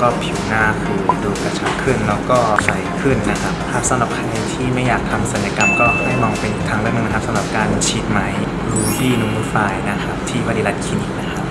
ก็ผิวหน้าคือดูกระชับขึ้นแล้วก็ใสขึ้นนะครับถ้าสำหรับใครที่ไม่อยากทำศัลยกรรมก็ให้มองเป็นทางเลือกนึงนะครับสำหรับการฉีดไหมรูบี้นูมูฟายนะครับที่วัดิลัตคลินิกนะครับ